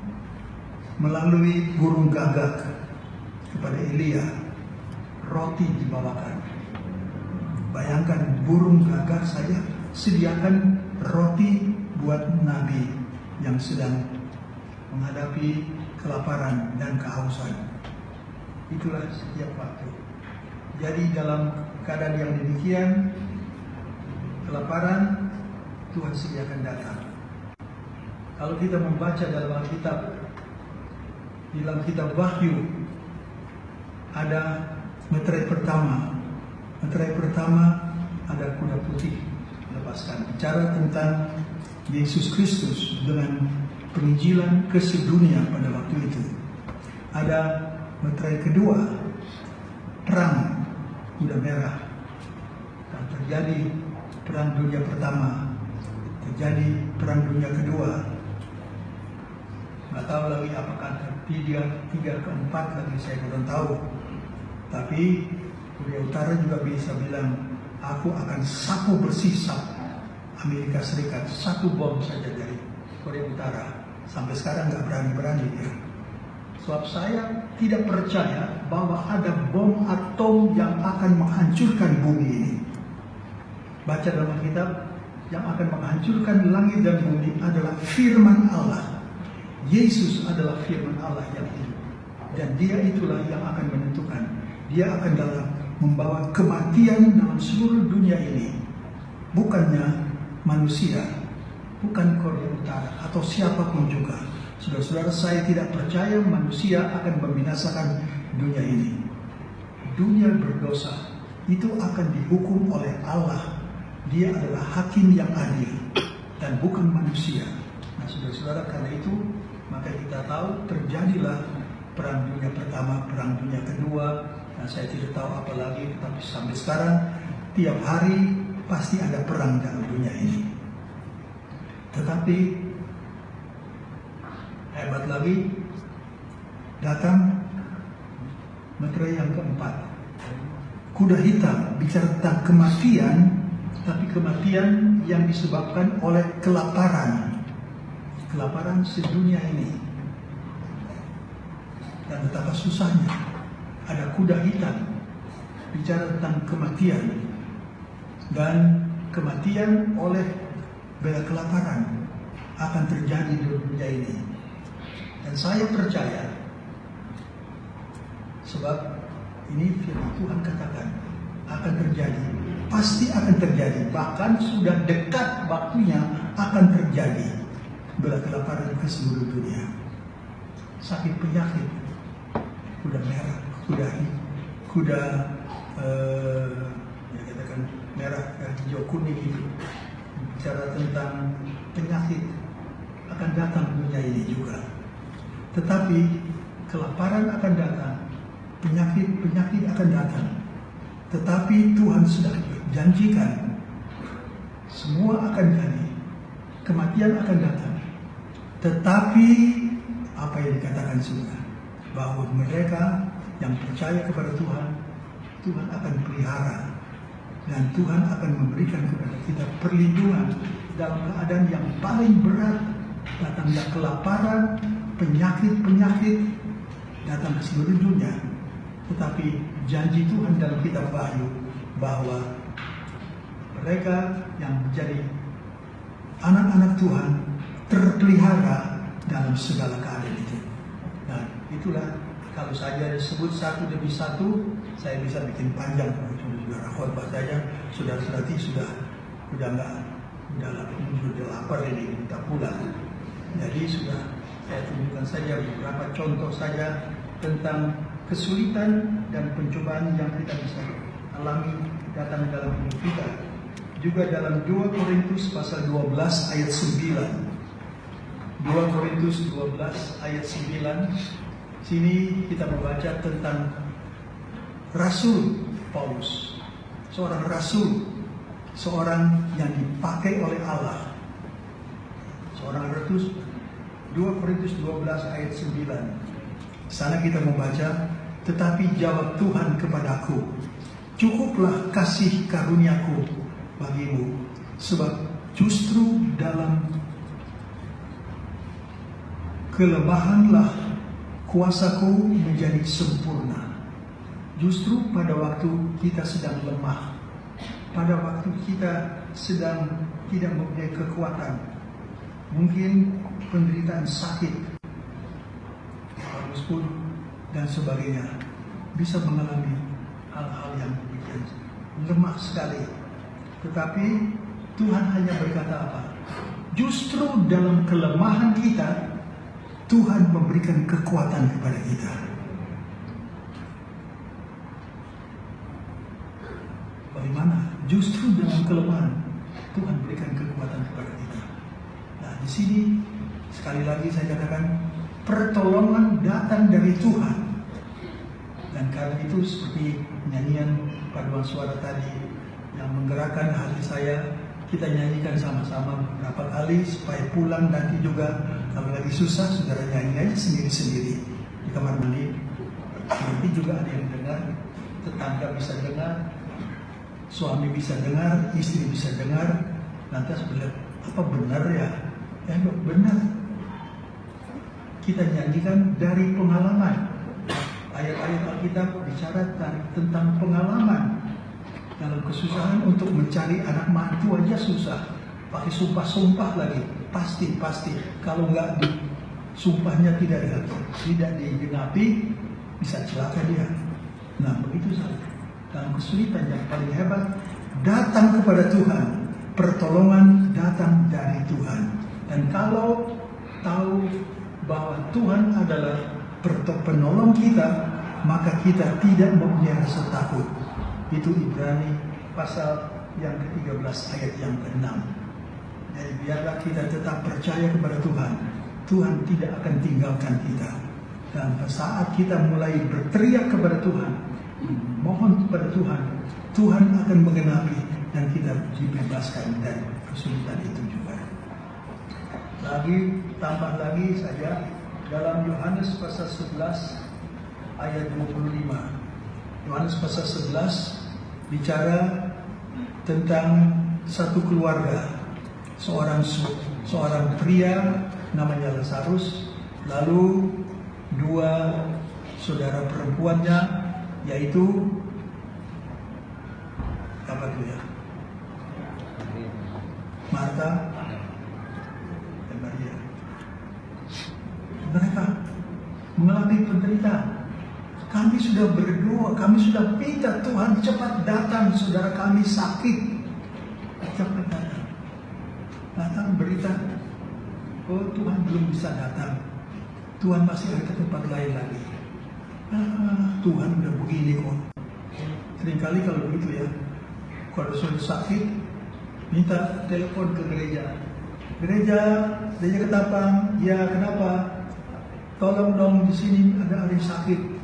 melalui burung gagak kepada Elia. Roti dibawakan. Bayangkan burung gagak saja sediakan roti buat Nabi yang sedang menghadapi kelaparan dan kehausan. Itulah setiap waktu. Jadi dalam keadaan yang demikian, kelaparan Tuhan sediakan datang. Kalau kita membaca dalam Alkitab, dalam kitab Wahyu, ada meterai pertama Materai pertama ada kuda putih. Lepaskan bicara tentang Yesus Kristus dengan penginjilan ke sedunia pada waktu itu. Ada materai kedua perang kuda merah. Dan terjadi perang dunia pertama terjadi perang dunia kedua. Nggak tahu lagi apakah tiga tiga keempat lagi saya belum tahu. Tapi Korea Utara juga bisa bilang, aku akan sapu bersih Amerika Serikat, satu bom saja dari Korea Utara. Sampai sekarang nggak berani-berani dia. Sebab saya tidak percaya bahwa ada bom atom yang akan menghancurkan bumi ini. Baca dalam kitab, yang akan menghancurkan langit dan bumi adalah firman Allah. Yesus adalah firman Allah yang hidup. Dan dia itulah yang akan menentukan. Dia akan dalam membawa kematian dalam seluruh dunia ini bukannya manusia, bukan Korea Utara atau siapa pun juga. Saudara-saudara saya tidak percaya manusia akan membinasakan dunia ini. Dunia berdosa itu akan dihukum oleh Allah. Dia adalah hakim yang adil dan bukan manusia. Nah, saudara-saudara karena itu maka kita tahu terjadilah perang dunia pertama, perang dunia kedua, Nah, saya tidak tahu apa lagi, tapi sampai sekarang tiap hari pasti ada perang dalam dunia ini. Tetapi hebat lagi datang Materai yang keempat. Kuda hitam bicara tentang kematian, tapi kematian yang disebabkan oleh kelaparan. Kelaparan sedunia ini. Dan betapa susahnya. Ada kuda hitam bicara tentang kematian. Dan kematian oleh bela kelaparan akan terjadi di dunia ini. Dan saya percaya sebab ini firman Tuhan katakan akan terjadi, pasti akan terjadi, bahkan sudah dekat waktunya akan terjadi bela kelaparan ke seluruh dunia. Sakit penyakit, kuda merah, kuda kuda eh, ya katakan merah dan hijau kuning itu bicara tentang penyakit akan datang dunia ini juga. Tetapi kelaparan akan datang, penyakit-penyakit akan datang. Tetapi Tuhan sudah janjikan semua akan jadi. Kematian akan datang. Tetapi apa yang dikatakan sudah bahwa mereka yang percaya kepada Tuhan, Tuhan akan pelihara dan Tuhan akan memberikan kepada kita perlindungan dalam keadaan yang paling berat datangnya kelaparan, penyakit-penyakit datang ke seluruh dunia. Tetapi janji Tuhan dalam kitab Wahyu bahwa mereka yang menjadi anak-anak Tuhan terpelihara dalam segala keadaan itu. Nah, itulah kalau saja disebut satu demi satu, saya bisa bikin panjang saudara khotbah saja, sudah serati sudah sudah nggak sudah sudah lapar ini kita pulang. Jadi sudah saya tunjukkan saja beberapa contoh saja tentang kesulitan dan pencobaan yang kita bisa alami datang dalam hidup kita. Juga dalam 2 Korintus pasal 12 ayat 9. 2 Korintus 12 ayat 9. Sini kita membaca tentang Rasul Paulus. Seorang rasul, seorang yang dipakai oleh Allah. Seorang rasul 2 Korintus 12 ayat 9. Sana kita membaca, tetapi jawab Tuhan kepadaku, cukuplah kasih karuniaku bagimu, sebab justru dalam kelemahanlah kuasaku menjadi sempurna. Justru pada waktu kita sedang lemah, pada waktu kita sedang tidak mempunyai kekuatan, mungkin penderitaan sakit, harus pun dan sebagainya, bisa mengalami hal-hal yang demikian lemah sekali. Tetapi Tuhan hanya berkata apa? Justru dalam kelemahan kita, Tuhan memberikan kekuatan kepada kita. Bagaimana? Justru dalam kelemahan, Tuhan berikan kekuatan kepada kita. Nah, di sini sekali lagi saya katakan pertolongan datang dari Tuhan. Dan karena itu seperti nyanyian paduan suara tadi yang menggerakkan hati saya, kita nyanyikan sama-sama beberapa kali supaya pulang nanti juga kalau lagi susah saudara nyanyi aja sendiri-sendiri di kamar mandi. Nanti juga ada yang dengar, tetangga bisa dengar, suami bisa dengar, istri bisa dengar, lantas bilang apa benar ya? Ya benar. Kita nyanyikan dari pengalaman. Ayat-ayat Alkitab bicara tentang pengalaman dalam kesusahan untuk mencari anak mantu aja susah. Pakai sumpah-sumpah lagi, pasti pasti. Kalau nggak di sumpahnya tidak tidak digenapi, bisa celaka dia. Nah begitu saja. Dalam kesulitan yang paling hebat datang kepada Tuhan, pertolongan datang dari Tuhan. Dan kalau tahu bahwa Tuhan adalah penolong kita, maka kita tidak mempunyai rasa takut. Itu Ibrani pasal yang ke-13 ayat yang ke-6. Jadi biarlah kita tetap percaya kepada Tuhan. Tuhan tidak akan tinggalkan kita. Dan saat kita mulai berteriak kepada Tuhan, mohon kepada Tuhan, Tuhan akan mengenapi dan kita dibebaskan dari kesulitan itu juga. Lagi tambah lagi saja dalam Yohanes pasal 11 ayat 25. Yohanes pasal 11 bicara tentang satu keluarga. Seorang seorang pria namanya Lazarus, lalu dua saudara perempuannya yaitu apa itu ya? Marta dan Maria. Mereka mengalami penderitaan. Kami sudah berdoa, kami sudah minta Tuhan cepat datang, saudara kami sakit. Cepat datang. Datang berita, oh Tuhan belum bisa datang. Tuhan masih ada tempat lain lagi. Ah, Tuhan udah begini kok. Seringkali kalau begitu ya, kalau sudah sakit, minta telepon ke gereja. Gereja, gereja ketapang, ya kenapa? Tolong dong di sini ada orang sakit,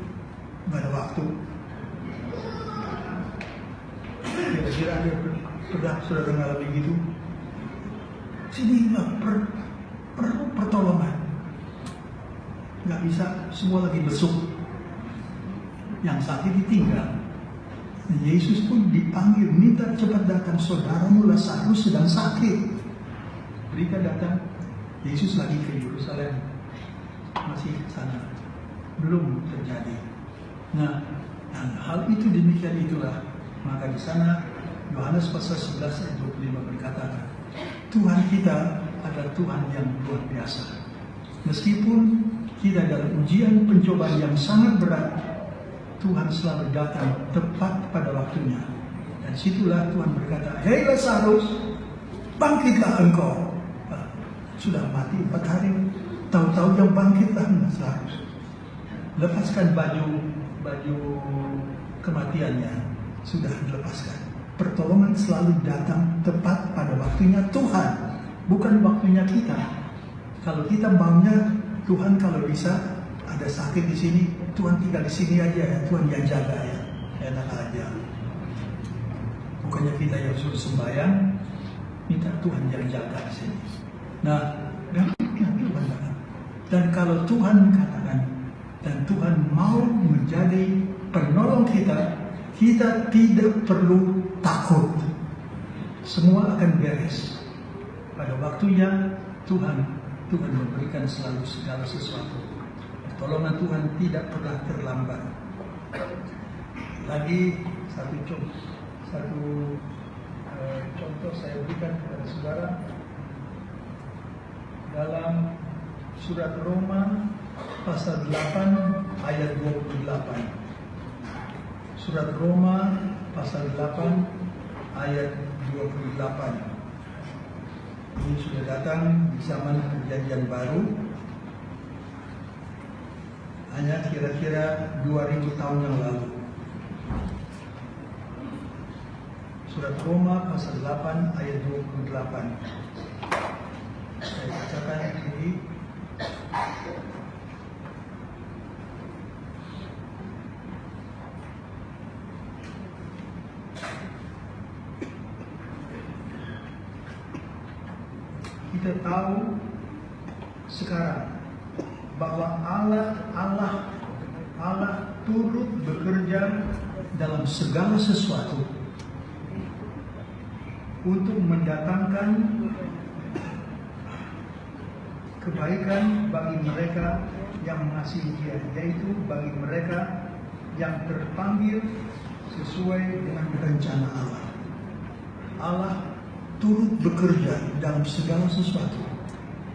nggak ada waktu. Kira-kira ada pernah saudara mengalami gitu? Sini per, perlu pertolongan. Nggak bisa, semua lagi besuk. Yang sakit ditinggal. Yesus pun dipanggil, minta cepat datang saudaramu Lazarus sedang sakit. Mereka datang, Yesus lagi ke Yerusalem, masih sana, belum terjadi. Nah, hal itu demikian itulah, maka di sana Yohanes pasal 11 ayat 25 berkata, Tuhan kita adalah Tuhan yang luar biasa. Meskipun kita dalam ujian pencobaan yang sangat berat, Tuhan selalu datang tepat pada waktunya. Dan situlah Tuhan berkata, Hei Lazarus, bangkitlah engkau. Nah, sudah mati empat hari, tahu-tahu yang bangkitlah Lazarus. Lepaskan baju baju kematiannya, sudah dilepaskan. Pertolongan selalu datang tepat pada waktunya Tuhan, bukan waktunya kita. Kalau kita maunya Tuhan kalau bisa ada sakit di sini, Tuhan tinggal di sini aja ya, Tuhan yang jaga ya, enak aja. Bukannya kita yang suruh sembahyang, minta Tuhan yang jaga di sini. Nah, dan katakan. Dan kalau Tuhan katakan, dan Tuhan mau menjadi penolong kita, kita tidak perlu takut. Semua akan beres. Pada waktunya Tuhan Tuhan memberikan selalu segala sesuatu. Pertolongan Tuhan tidak pernah terlambat. Lagi satu contoh, satu eh, contoh saya berikan kepada saudara dalam surat Roma pasal 8 ayat 28. Surat Roma pasal 8 ayat 28. Ini sudah datang di zaman perjanjian baru hanya kira-kira 2000 tahun yang lalu. Surat Roma pasal 8 ayat 28. Saya bacakan ini. Kita tahu sekarang bahwa Allah Allah Allah turut bekerja dalam segala sesuatu untuk mendatangkan kebaikan bagi mereka yang mengasihi Dia, yaitu bagi mereka yang terpanggil sesuai dengan rencana Allah. Allah turut bekerja dalam segala sesuatu.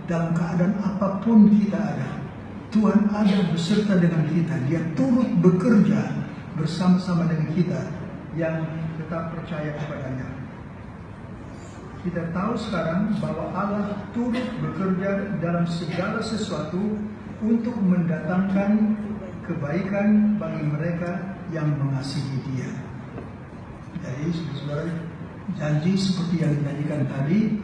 Dalam keadaan apa pun kita ada, Tuhan ada beserta dengan kita. Dia turut bekerja bersama-sama dengan kita yang tetap percaya kepadanya. Kita tahu sekarang bahwa Allah turut bekerja dalam segala sesuatu untuk mendatangkan kebaikan bagi mereka yang mengasihi Dia. Jadi, saudara, janji seperti yang dinyanyikan tadi,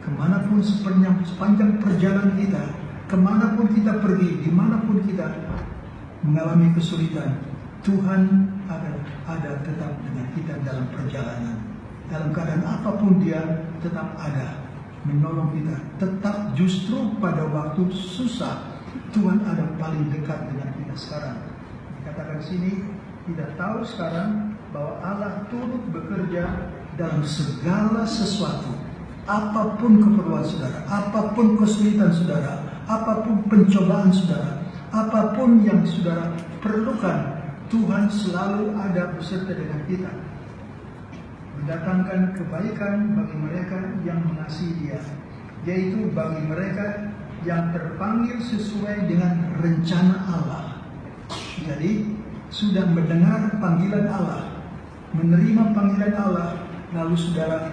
ke mana pun sepanjang, sepanjang perjalanan kita, ke mana pun kita pergi, di mana pun kita mengalami kesulitan, Tuhan ada, ada tetap dengan kita dalam perjalanan. Dalam keadaan apa pun dia tetap ada menolong kita. Tetap justru pada waktu susah Tuhan ada paling dekat dengan kita sekarang. Katakan sini, tidak tahu sekarang bahwa Allah turut bekerja dalam segala sesuatu. Apa pun keperluan saudara, apa pun kesulitan saudara, apa pun pencobaan saudara, apa pun yang saudara perlukan, Tuhan selalu ada beserta dengan kita. Mendatangkan kebaikan bagi mereka yang mengasihi dia, yaitu bagi mereka yang terpanggil sesuai dengan rencana Allah. Jadi, sudah mendengar panggilan Allah, menerima panggilan Allah, lalu saudara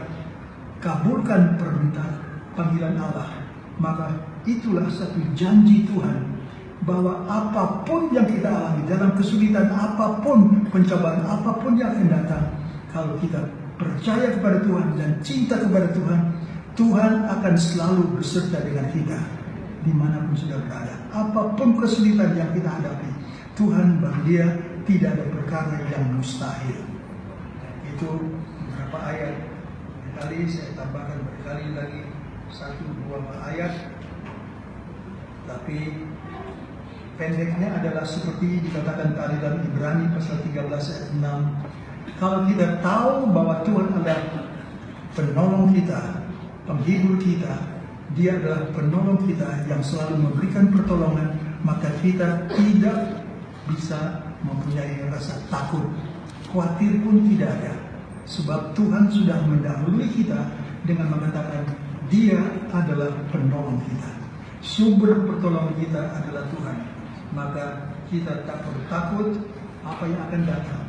kabulkan permintaan panggilan Allah, maka itulah satu janji Tuhan bahwa apa pun yang kita alami dalam kesulitan apa pun pencobaan apa pun yang akan datang kalau kita percaya kepada Tuhan dan cinta kepada Tuhan Tuhan akan selalu beserta dengan kita di mana pun sudah berada. Apa pun kesulitan yang kita hadapi Tuhan bagi dia tidak ada perkara yang mustahil. Itu beberapa ayat. Kali saya tambahkan berkali lagi satu dua ayat. Tapi pendeknya adalah seperti dikatakan tadi dalam Ibrani pasal 13 ayat 6 kalau kita tahu bahwa Tuhan adalah penolong kita penghibur kita dia adalah penolong kita yang selalu memberikan pertolongan maka kita tidak bisa mempunyai rasa takut. Khawatir pun tidak ada. Sebab Tuhan sudah mendahului kita dengan mengatakan dia adalah penolong kita. Sumber pertolongan kita adalah Tuhan maka kita tak perlu takut apa yang akan datang.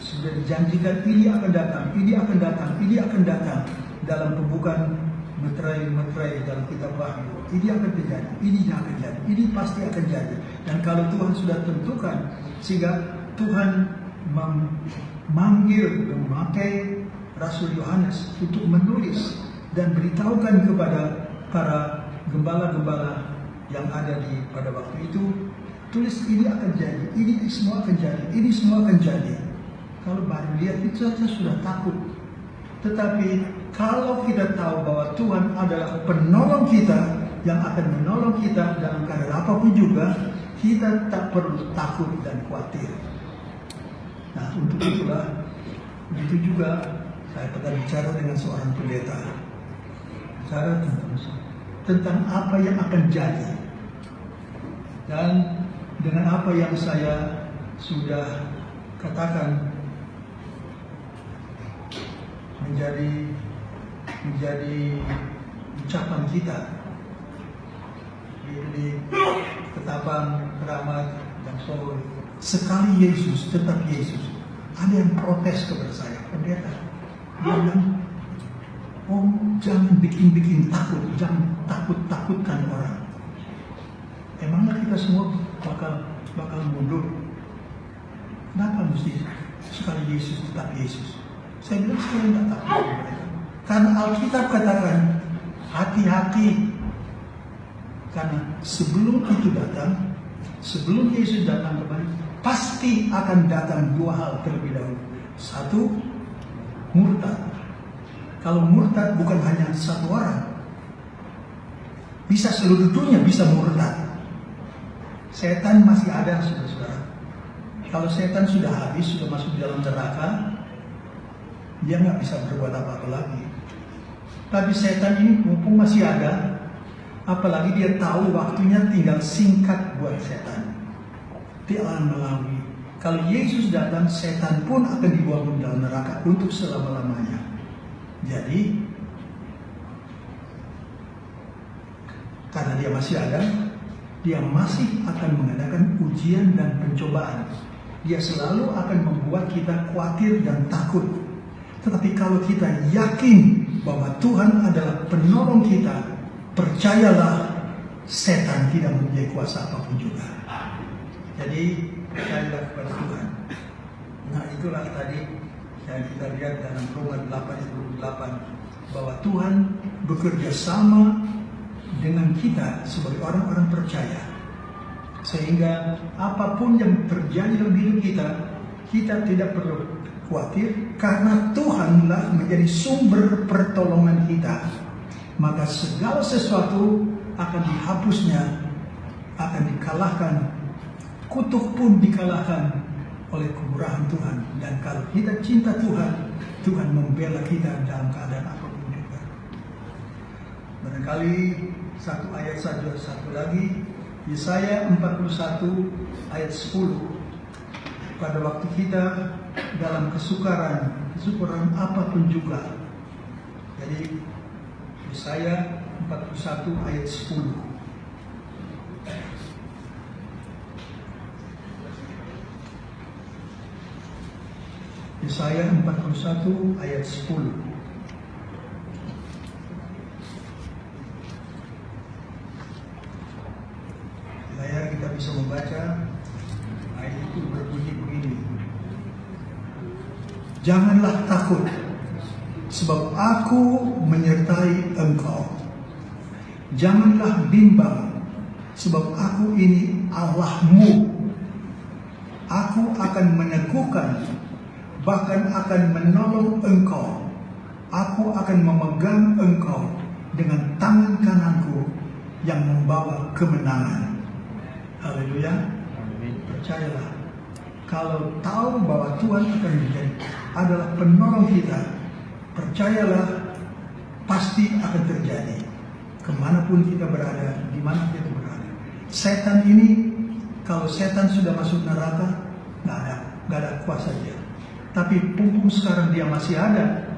Sudah dijanjikan ini akan datang ini akan datang ini akan datang. Dalam pembukaan meterai-meterai dalam kitab Wahyu ini akan terjadi ini akan jadi ini pasti akan jadi. Dan kalau Tuhan sudah tentukan sehingga Tuhan memanggil memakai Rasul Yohanes untuk menulis dan beritahukan kepada para gembala-gembala yang ada di pada waktu itu tulis ini akan jadi ini semua akan jadi ini semua akan jadi. Kalau baru lihat itu saja sudah takut. Tetapi kalau kita tahu bahwa Tuhan adalah penolong kita yang akan menolong kita dalam keadaan apa pun juga kita tak perlu takut dan khawatir. Nah untuk itulah begitu juga saya pernah bicara dengan seorang pendeta. Bicara tentang tentang apa yang akan jadi. Dan dengan apa yang saya sudah katakan menjadi menjadi ucapan kita di ketapang keramat dan solo sekali Yesus tetap Yesus ada yang protes kepada saya. Pendeta bilang oh jangan bikin-bikin takut jangan takut-takutkan orang. Emangnya kita semua bakal bakal mundur. Kenapa mesti sekali Yesus tetap Yesus? Saya bilang saya tidak takut mereka karena Alkitab katakan hati-hati. Karena sebelum itu datang sebelum Yesus datang kembali pasti akan datang dua hal terlebih dahulu. Satu murtad. Kalau murtad bukan hanya satu orang bisa seluruh dunia bisa murtad setan masih ada saudara-saudara. Kalau setan sudah habis sudah masuk dalam neraka dia nggak bisa berbuat apa-apa lagi. Tapi setan ini mumpung masih ada apalagi dia tahu waktunya tinggal singkat buat setan. Akan melalui. Kalau Yesus datang setan pun akan dibuang ke dalam neraka untuk selama-lamanya. Jadi karena dia masih ada dia masih akan mengadakan ujian dan pencobaan dia selalu akan membuat kita khawatir dan takut tetapi kalau kita yakin bahwa Tuhan adalah penolong kita, percayalah setan tidak mempunyai kuasa apa pun juga. Jadi percayalah kepada Tuhan. Nah itulah tadi yang kita lihat dalam Roma 8 bahwa Tuhan bekerja sama dengan kita sebagai orang-orang percaya. Sehingga apa pun yang terjadi dalam hidup kita, kita tidak perlu khawatir karena Tuhanlah menjadi sumber pertolongan kita. Maka segala sesuatu akan dihapusnya, akan dikalahkan kutuk pun dikalahkan oleh kemurahan Tuhan. Dan kalau kita cinta Tuhan, Tuhan membela kita dalam keadaan apa pun juga. Barangkali satu ayat saja, satu lagi. Yesaya 41 ayat 10. Pada waktu kita dalam kesukaran, kesukaran apa pun juga. Jadi Yesaya 41 ayat 10. Yesaya 41 ayat 10. Layar kita bisa membaca ayat itu berbunyi begini. Janganlah takut, sebab aku menyertai engkau. Janganlah bimbang, sebab aku ini Allahmu. Aku akan meneguhkan, bahkan akan menolong engkau. Aku akan memegang engkau dengan tangan kananku yang membawa kemenangan. Haleluya. Amin. Percayalah, kalau tahu bahwa Tuhan akan menjadi adalah penolong kita, percayalah pasti akan terjadi. Ke mana pun kita berada, di mana kita berada. Setan ini, kalau setan sudah masuk neraka, nggak ada, nggak ada kuasa dia. Tapi punggung sekarang dia masih ada,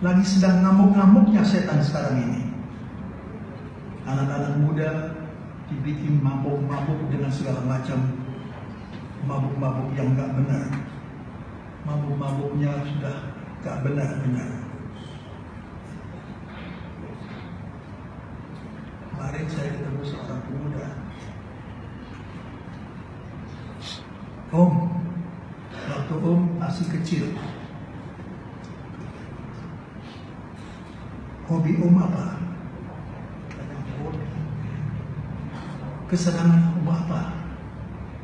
lagi sedang ngamuk-ngamuknya setan sekarang ini. Anak-anak muda dibikin mabuk-mabuk dengan segala macam mabuk-mabuk yang nggak benar. Mabuk-mabuknya sudah nggak benar-benar. Kemarin saya ketemu seorang pemuda. Om, waktu Om masih kecil, hobi Om apa? Tanya Om, kesenangan Om apa?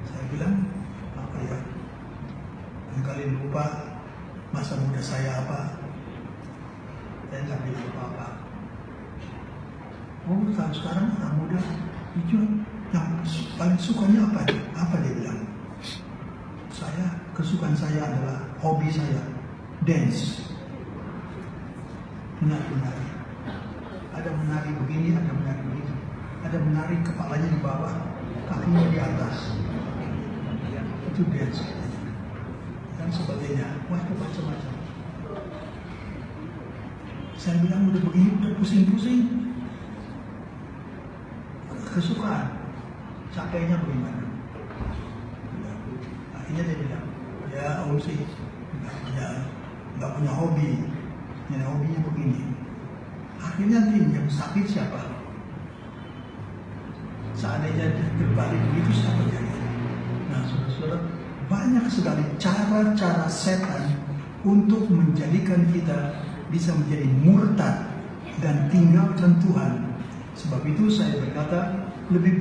Saya bilang, apa ya? Barangkali lupa masa muda saya apa. Saya nggak bilang apa-apa. Oh, tahun sekarang anak muda itu yang paling sukanya apa? Apa dia bilang? Saya, kesukaan saya adalah hobi saya, dance. Menari-menari. Ada menari begini, ada menari begitu. Ada menari kepalanya di bawah, kakinya di atas. Itu dance. Dan sebagainya. Wah, macam-macam. Saya bilang udah begini, udah pusing-pusing kesukaan capeknya bagaimana akhirnya dia bilang ya sih nggak punya nggak punya hobi yang hobinya begini akhirnya tim yang sakit siapa seandainya terbalik begitu siapa jadi nah saudara-saudara banyak sekali cara-cara setan untuk menjadikan kita bisa menjadi murtad dan tinggalkan Tuhan. Sebab itu saya berkata lebih baik